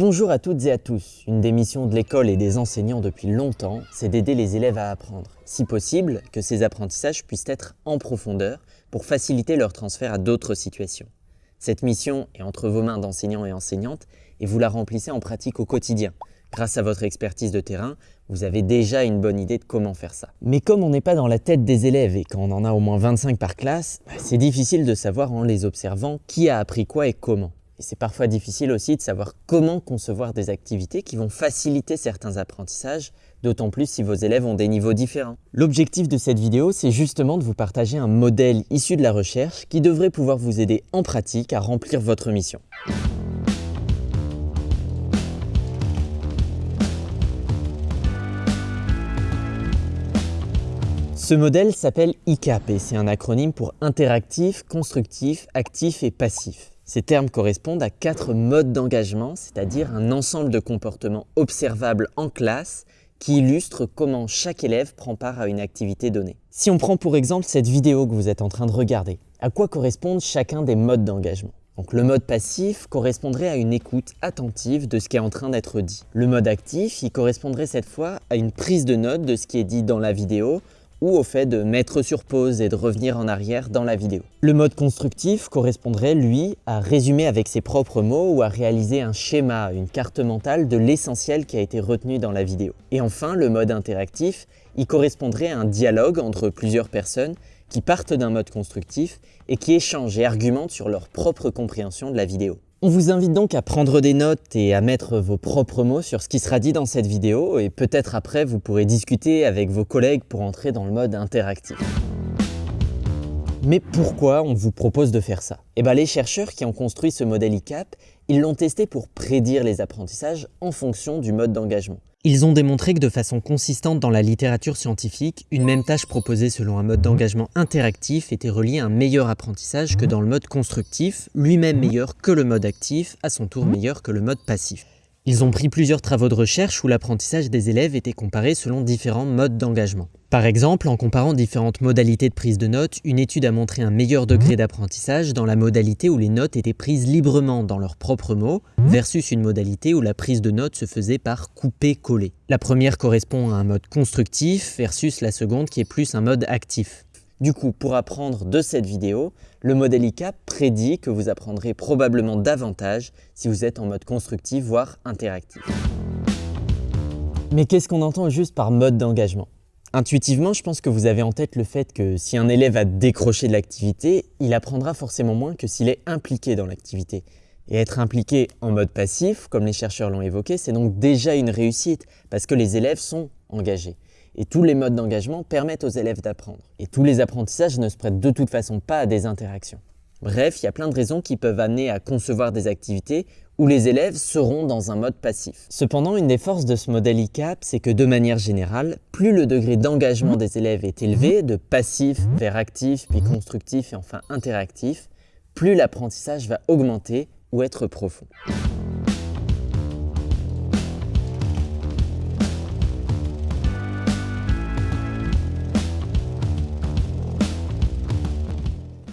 Bonjour à toutes et à tous. Une des missions de l'école et des enseignants depuis longtemps, c'est d'aider les élèves à apprendre. Si possible, que ces apprentissages puissent être en profondeur pour faciliter leur transfert à d'autres situations. Cette mission est entre vos mains d'enseignants et enseignantes et vous la remplissez en pratique au quotidien. Grâce à votre expertise de terrain, vous avez déjà une bonne idée de comment faire ça. Mais comme on n'est pas dans la tête des élèves et qu'on en a au moins 25 par classe, bah, c'est difficile de savoir en les observant qui a appris quoi et comment. Et c'est parfois difficile aussi de savoir comment concevoir des activités qui vont faciliter certains apprentissages, d'autant plus si vos élèves ont des niveaux différents. L'objectif de cette vidéo, c'est justement de vous partager un modèle issu de la recherche qui devrait pouvoir vous aider en pratique à remplir votre mission. Ce modèle s'appelle ICAP et c'est un acronyme pour interactif, constructif, actif et passif. Ces termes correspondent à quatre modes d'engagement, c'est-à-dire un ensemble de comportements observables en classe qui illustrent comment chaque élève prend part à une activité donnée. Si on prend pour exemple cette vidéo que vous êtes en train de regarder, à quoi correspondent chacun des modes d'engagement? Donc le mode passif correspondrait à une écoute attentive de ce qui est en train d'être dit. Le mode actif, il correspondrait cette fois à une prise de note de ce qui est dit dans la vidéo ou au fait de mettre sur pause et de revenir en arrière dans la vidéo. Le mode constructif correspondrait, lui, à résumer avec ses propres mots ou à réaliser un schéma, une carte mentale de l'essentiel qui a été retenu dans la vidéo. Et enfin, le mode interactif, il correspondrait à un dialogue entre plusieurs personnes qui partent d'un mode constructif et qui échangent et argumentent sur leur propre compréhension de la vidéo. On vous invite donc à prendre des notes et à mettre vos propres mots sur ce qui sera dit dans cette vidéo et peut-être après vous pourrez discuter avec vos collègues pour entrer dans le mode interactif. Mais pourquoi on vous propose de faire ça? Eh bien les chercheurs qui ont construit ce modèle ICAP, ils l'ont testé pour prédire les apprentissages en fonction du mode d'engagement. Ils ont démontré que de façon consistante dans la littérature scientifique, une même tâche proposée selon un mode d'engagement interactif était reliée à un meilleur apprentissage que dans le mode constructif, lui-même meilleur que le mode actif, à son tour meilleur que le mode passif. Ils ont pris plusieurs travaux de recherche où l'apprentissage des élèves était comparé selon différents modes d'engagement. Par exemple, en comparant différentes modalités de prise de notes, une étude a montré un meilleur degré d'apprentissage dans la modalité où les notes étaient prises librement dans leurs propres mots, versus une modalité où la prise de notes se faisait par couper-coller. La première correspond à un mode constructif versus la seconde qui est plus un mode actif. Du coup, pour apprendre de cette vidéo, le modèle ICAP prédit que vous apprendrez probablement davantage si vous êtes en mode constructif, voire interactif. Mais qu'est-ce qu'on entend juste par mode d'engagement? Intuitivement, je pense que vous avez en tête le fait que si un élève a décroché de l'activité, il apprendra forcément moins que s'il est impliqué dans l'activité. Et être impliqué en mode passif, comme les chercheurs l'ont évoqué, c'est donc déjà une réussite, parce que les élèves sont engagés. Et tous les modes d'engagement permettent aux élèves d'apprendre. Et tous les apprentissages ne se prêtent de toute façon pas à des interactions. Bref, il y a plein de raisons qui peuvent amener à concevoir des activités où les élèves seront dans un mode passif. Cependant, une des forces de ce modèle ICAP, c'est que de manière générale, plus le degré d'engagement des élèves est élevé, de passif vers actif, puis constructif et enfin interactif, plus l'apprentissage va augmenter ou être profond.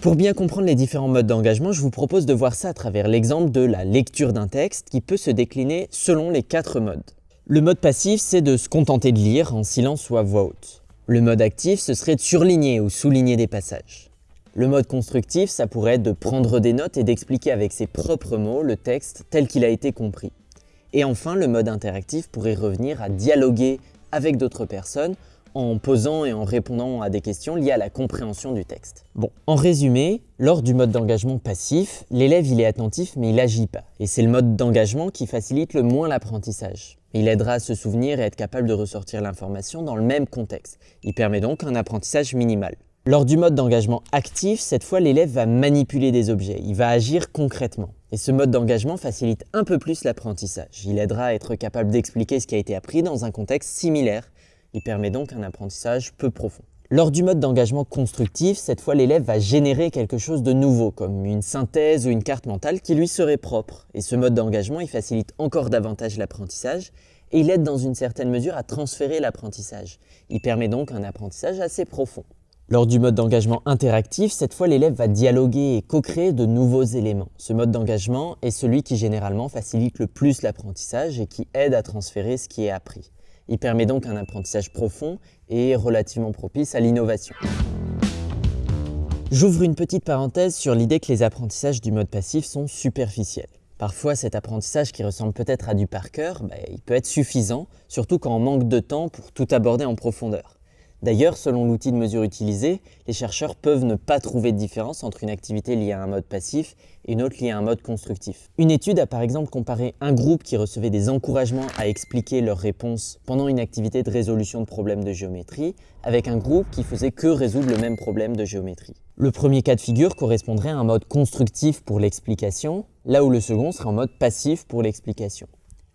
Pour bien comprendre les différents modes d'engagement, je vous propose de voir ça à travers l'exemple de la lecture d'un texte qui peut se décliner selon les quatre modes. Le mode passif, c'est de se contenter de lire en silence ou à voix haute. Le mode actif, ce serait de surligner ou souligner des passages. Le mode constructif, ça pourrait être de prendre des notes et d'expliquer avec ses propres mots le texte tel qu'il a été compris. Et enfin, le mode interactif pourrait revenir à dialoguer avec d'autres personnes en posant et en répondant à des questions liées à la compréhension du texte. Bon, en résumé, lors du mode d'engagement passif, l'élève il est attentif mais il n'agit pas. Et c'est le mode d'engagement qui facilite le moins l'apprentissage. Il aidera à se souvenir et être capable de ressortir l'information dans le même contexte. Il permet donc un apprentissage minimal. Lors du mode d'engagement actif, cette fois l'élève va manipuler des objets, il va agir concrètement. Et ce mode d'engagement facilite un peu plus l'apprentissage. Il aidera à être capable d'expliquer ce qui a été appris dans un contexte similaire il permet donc un apprentissage peu profond. Lors du mode d'engagement constructif, cette fois l'élève va générer quelque chose de nouveau, comme une synthèse ou une carte mentale qui lui serait propre. Et ce mode d'engagement, il facilite encore davantage l'apprentissage et il aide dans une certaine mesure à transférer l'apprentissage. Il permet donc un apprentissage assez profond. Lors du mode d'engagement interactif, cette fois l'élève va dialoguer et co-créer de nouveaux éléments. Ce mode d'engagement est celui qui généralement facilite le plus l'apprentissage et qui aide à transférer ce qui est appris. Il permet donc un apprentissage profond et relativement propice à l'innovation. J'ouvre une petite parenthèse sur l'idée que les apprentissages du mode passif sont superficiels. Parfois, cet apprentissage qui ressemble peut-être à du par cœur, bah, il peut être suffisant, surtout quand on manque de temps pour tout aborder en profondeur. D'ailleurs, selon l'outil de mesure utilisé, les chercheurs peuvent ne pas trouver de différence entre une activité liée à un mode passif et une autre liée à un mode constructif. Une étude a par exemple comparé un groupe qui recevait des encouragements à expliquer leurs réponses pendant une activité de résolution de problèmes de géométrie avec un groupe qui faisait que résoudre le même problème de géométrie. Le premier cas de figure correspondrait à un mode constructif pour l'explication, là où le second serait en mode passif pour l'explication.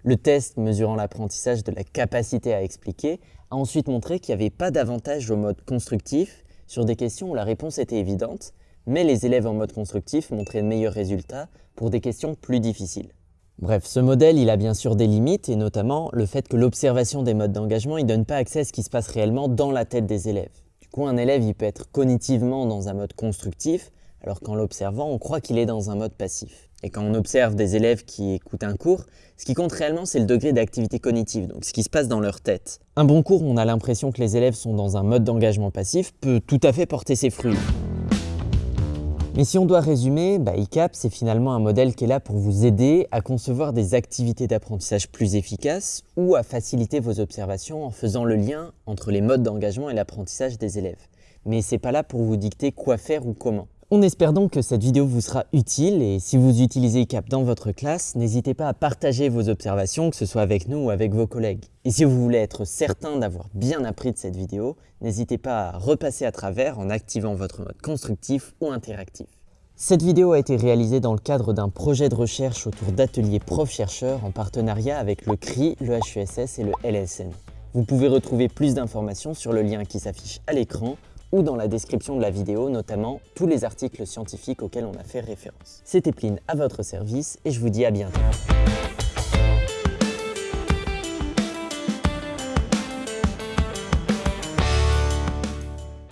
Le test mesurant l'apprentissage de la capacité à expliquer a ensuite montré qu'il n'y avait pas d'avantage au mode constructif sur des questions où la réponse était évidente, mais les élèves en mode constructif montraient de meilleurs résultats pour des questions plus difficiles. Bref, ce modèle, il a bien sûr des limites, et notamment le fait que l'observation des modes d'engagement, ne donne pas accès à ce qui se passe réellement dans la tête des élèves. Du coup, un élève, il peut être cognitivement dans un mode constructif, alors qu'en l'observant, on croit qu'il est dans un mode passif. Et quand on observe des élèves qui écoutent un cours, ce qui compte réellement, c'est le degré d'activité cognitive, donc ce qui se passe dans leur tête. Un bon cours où on a l'impression que les élèves sont dans un mode d'engagement passif peut tout à fait porter ses fruits. Mais si on doit résumer, bah, ICAP, c'est finalement un modèle qui est là pour vous aider à concevoir des activités d'apprentissage plus efficaces ou à faciliter vos observations en faisant le lien entre les modes d'engagement et l'apprentissage des élèves. Mais c'est pas là pour vous dicter quoi faire ou comment. On espère donc que cette vidéo vous sera utile et si vous utilisez ICAP dans votre classe, n'hésitez pas à partager vos observations, que ce soit avec nous ou avec vos collègues. Et si vous voulez être certain d'avoir bien appris de cette vidéo, n'hésitez pas à repasser à travers en activant votre mode constructif ou interactif. Cette vidéo a été réalisée dans le cadre d'un projet de recherche autour d'ateliers prof-chercheurs en partenariat avec le CRI, le HUSS et le LSN. Vous pouvez retrouver plus d'informations sur le lien qui s'affiche à l'écran ou dans la description de la vidéo, notamment tous les articles scientifiques auxquels on a fait référence. C'était Pline à votre service et je vous dis à bientôt.